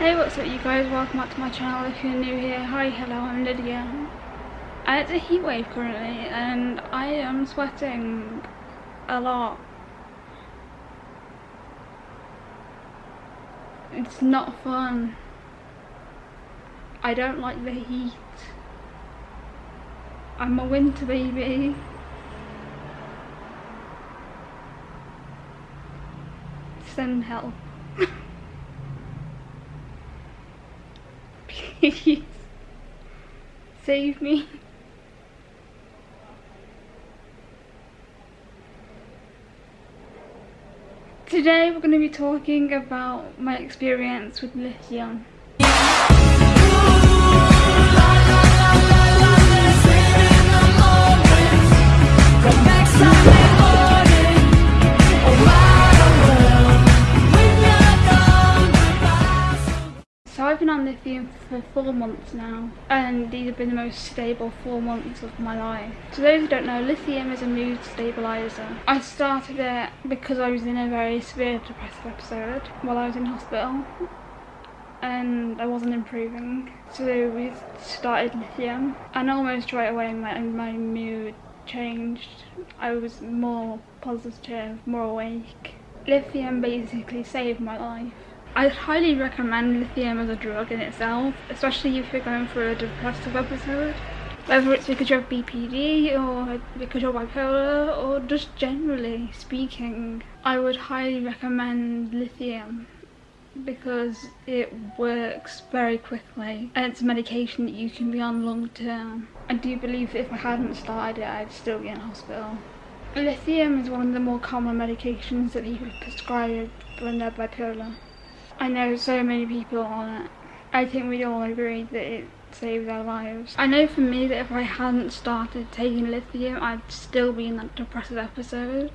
Hey what's up you guys, welcome back to my channel if you're new here. Hi, hello, I'm Lydia. And it's a heat wave currently and I am sweating a lot. It's not fun. I don't like the heat. I'm a winter baby. Send help. Please. Save me. Today we're going to be talking about my experience with lithium. On lithium for four months now and these have been the most stable four months of my life. To those who don't know, lithium is a mood stabiliser. I started it because I was in a very severe depressive episode while I was in hospital and I wasn't improving. So we started lithium and almost right away my, my mood changed. I was more positive, more awake. Lithium basically saved my life. I'd highly recommend lithium as a drug in itself, especially if you're going through a depressive episode. Whether it's because you have BPD or because you're bipolar or just generally speaking, I would highly recommend lithium because it works very quickly and it's a medication that you can be on long term. I do believe that if I hadn't started it I'd still be in hospital. Lithium is one of the more common medications that people prescribe when they're bipolar. I know so many people on it. I think we all agree that it saves our lives. I know for me that if I hadn't started taking lithium, I'd still be in that depressive episode.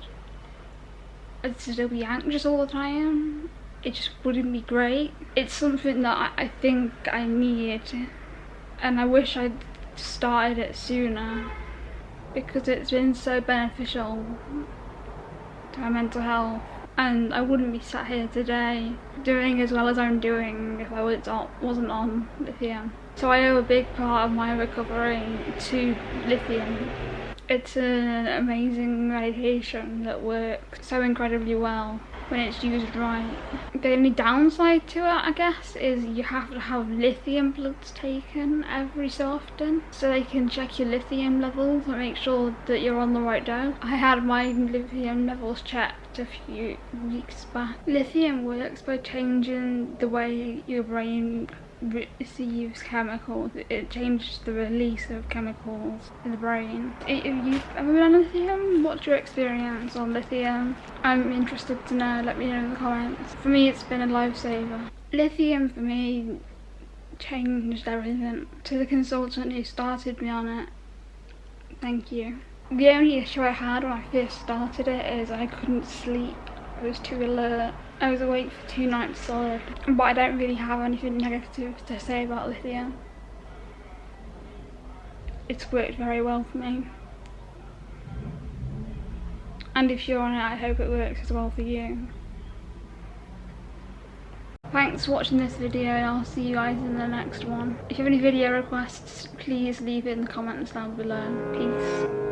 I'd still be anxious all the time. It just wouldn't be great. It's something that I think I need and I wish I'd started it sooner because it's been so beneficial to my mental health and I wouldn't be sat here today doing as well as I'm doing if I wasn't on lithium. So I owe a big part of my recovery to lithium. It's an amazing medication that works so incredibly well when it's used right. The only downside to it, I guess, is you have to have lithium bloods taken every so often so they can check your lithium levels and make sure that you're on the right dose. I had my lithium levels checked a few weeks back. Lithium works by changing the way your brain receives chemicals. It changes the release of chemicals in the brain. Have you ever been on lithium? What's your experience on lithium? I'm interested to know, let me know in the comments. For me it's been a lifesaver. Lithium for me changed everything. To the consultant who started me on it, thank you. The only issue I had when I first started it is I couldn't sleep. I was too alert. I was awake for two nights solid, but I don't really have anything negative to say about lithium. It's worked very well for me. And if you're on it, I hope it works as well for you. Thanks for watching this video and I'll see you guys in the next one. If you have any video requests, please leave it in the comments down below. Peace.